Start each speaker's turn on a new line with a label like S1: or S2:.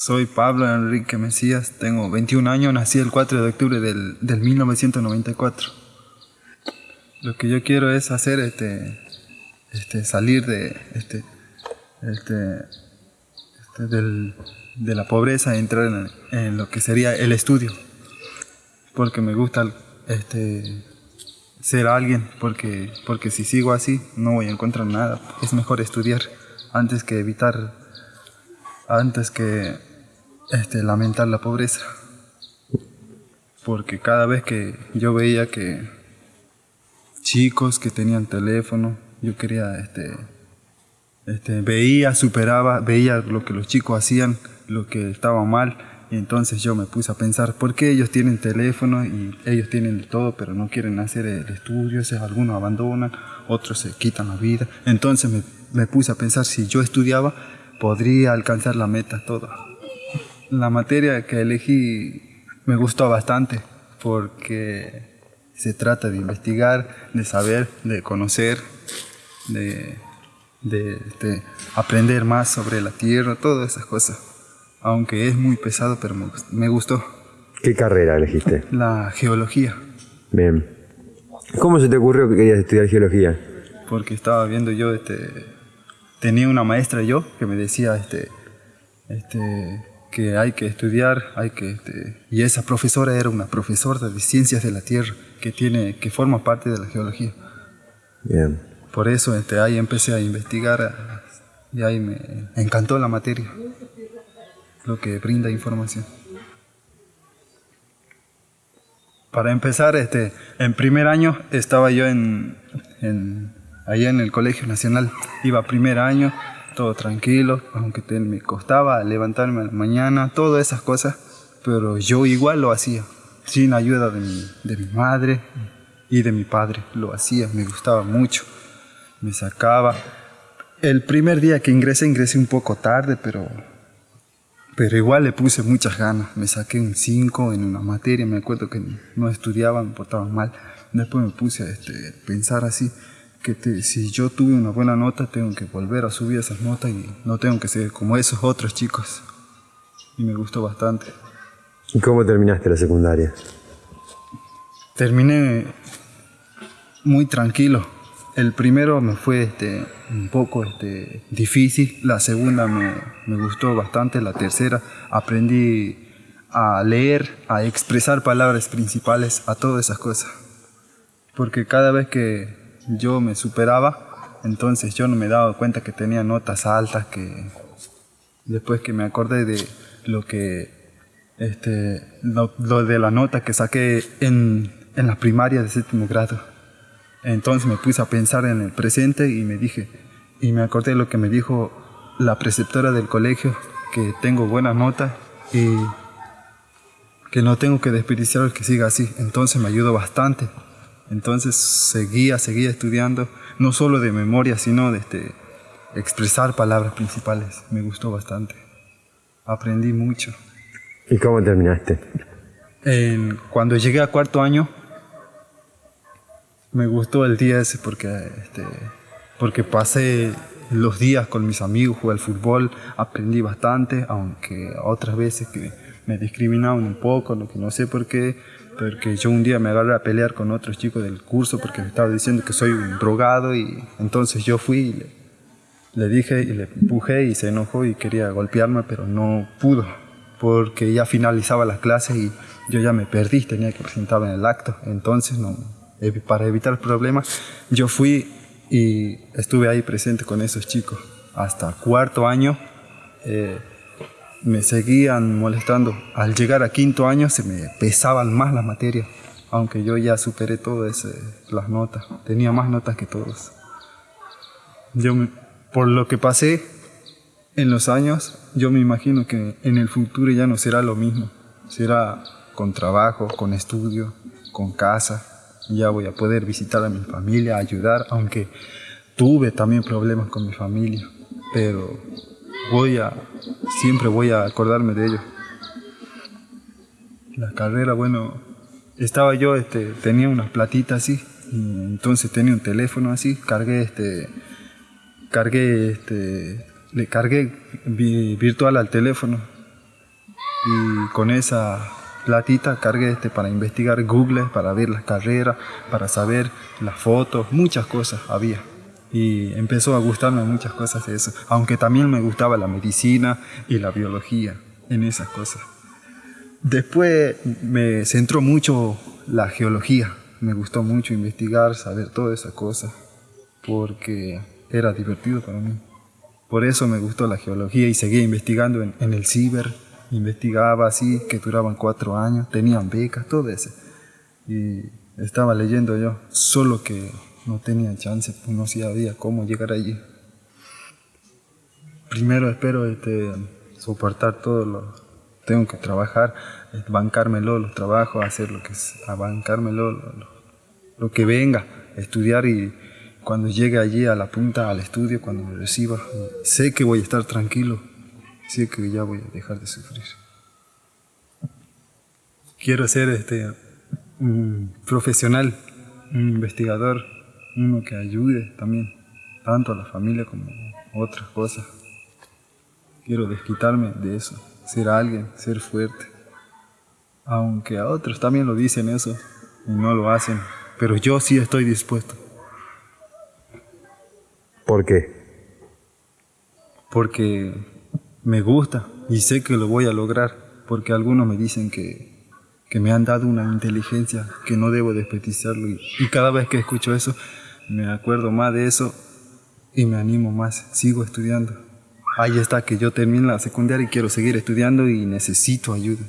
S1: Soy Pablo Enrique Mesías, tengo 21 años, nací el 4 de octubre del, del 1994. Lo que yo quiero es hacer este, este salir de este, este, este del, de la pobreza e entrar en, en, lo que sería el estudio. Porque me gusta este, ser alguien, porque, porque si sigo así no voy a encontrar nada. Es mejor estudiar antes que evitar, antes que este, lamentar la pobreza. Porque cada vez que yo veía que chicos que tenían teléfono, yo quería, este, este, veía, superaba, veía lo que los chicos hacían, lo que estaba mal, y entonces yo me puse a pensar, ¿por qué ellos tienen teléfono y ellos tienen todo, pero no quieren hacer el estudio? algunos abandonan, otros se quitan la vida. Entonces me, me puse a pensar, si yo estudiaba, podría alcanzar la meta toda la materia que elegí me gustó bastante porque se trata de investigar, de saber, de conocer, de, aprender más sobre la tierra, todas esas cosas. Aunque es muy pesado, pero me, gustó.
S2: ¿Qué carrera elegiste?
S1: La geología.
S2: Bien. ¿Cómo se te ocurrió que querías estudiar geología?
S1: Porque estaba viendo yo, este, tenía una maestra yo que me decía, este, este, que hay que estudiar, hay que este, y esa profesora era una profesora de ciencias de la tierra que tiene que forma parte de la geología.
S2: Bien.
S1: Por eso este, ahí empecé a investigar y ahí me encantó la materia, lo que brinda información. Para empezar, este, en primer año estaba yo en, en, allá en el Colegio Nacional, iba primer año, todo tranquilo, aunque me costaba levantarme a la mañana, todas esas cosas, pero yo igual lo hacía, sin ayuda de mi, de mi madre y de mi padre, lo hacía, me gustaba mucho, me sacaba. El primer día que ingresé, ingresé un poco tarde, pero, pero igual le puse muchas ganas, me saqué un 5 en una materia, me acuerdo que no estudiaba, me portaba mal, después me puse a este, pensar así, que si yo tuve una buena nota, tengo que volver a subir esas notas y no tengo que ser como esos otros chicos. Y me gustó bastante.
S2: ¿Y cómo terminaste la secundaria?
S1: Terminé muy tranquilo. El primero me fue este, un poco este, difícil, la segunda me, me gustó bastante, la tercera aprendí a leer, a expresar palabras principales, a todas esas cosas. Porque cada vez que yo me superaba, entonces yo no me daba cuenta que tenía notas altas, que después que me acordé de lo que, este, lo, de la nota que saqué en, en la primaria de séptimo grado. Entonces me puse a pensar en el presente y me dije, y me acordé de lo que me dijo la preceptora del colegio, que tengo buenas notas y que no tengo que desperdiciar que siga así. Entonces me ayudó bastante. Entonces seguía, seguía estudiando, no solo de memoria, sino de este, expresar palabras principales. Me gustó bastante. Aprendí mucho.
S2: ¿Y cómo terminaste?
S1: cuando llegué a cuarto año, me gustó el día ese porque, este, porque pasé los días con mis amigos, jugué al fútbol, aprendí bastante, aunque otras veces que me discriminaban un poco, que no sé por qué, porque yo un día me agarré a pelear con otros chicos del curso porque me estaba diciendo que soy un drogado y entonces yo fui y le, dije y le empujé y se enojó y quería golpearme, pero no pudo porque ya finalizaba la clase y yo ya me perdí, tenía que presentarme en el acto. Entonces, no, para evitar problemas, yo fui y estuve ahí presente con esos chicos hasta cuarto año. Eh, me seguían molestando. Al llegar a quinto año se me pesaban más las materias, aunque yo ya superé todas las notas, tenía más notas que todos. Yo, por lo que pasé en los años, yo me imagino que en el futuro ya no será lo mismo, será con trabajo, con estudio, con casa, ya voy a poder visitar a mi familia, ayudar, aunque tuve también problemas con mi familia, pero voy a, siempre voy a acordarme de ello. La carrera, bueno, estaba yo, este, tenía unas platitas así, entonces tenía un teléfono así, cargué este, cargué este, le cargué virtual al teléfono y con esa platita cargué este para investigar Google, para ver las carreras, para saber las fotos, muchas cosas había. Y empezó a gustarme muchas cosas de eso, aunque también me gustaba la medicina y la biología en esas cosas. Después me centró mucho la geología, me gustó mucho investigar, saber todas esas cosas, porque era divertido para mí. Por eso me gustó la geología y seguí investigando en, en el ciber, investigaba así, que duraban cuatro años, tenían becas, todo eso. Y estaba leyendo yo, solo que no tenía chance, pues no sabía cómo llegar allí. Primero espero este, soportar todo lo tengo que trabajar, bancármelo los trabajos, hacer lo que es, bancármelo lo, lo, que venga, estudiar y cuando llegue allí a la punta, al estudio, cuando me reciba, sé que voy a estar tranquilo, sé que ya voy a dejar de sufrir. Quiero ser este, un profesional, un investigador, uno que ayude también, tanto a la familia como a otras cosas. Quiero desquitarme de eso, ser alguien, ser fuerte. Aunque a otros también lo dicen eso y no lo hacen, pero yo sí estoy dispuesto.
S2: ¿Por qué?
S1: Porque me gusta y sé que lo voy a lograr, porque algunos me dicen que, que me han dado una inteligencia que no debo desperdiciarlo y, y cada vez que escucho eso me acuerdo más de eso y me animo más, sigo estudiando. Ahí está que yo termino la secundaria y quiero seguir estudiando y necesito ayuda.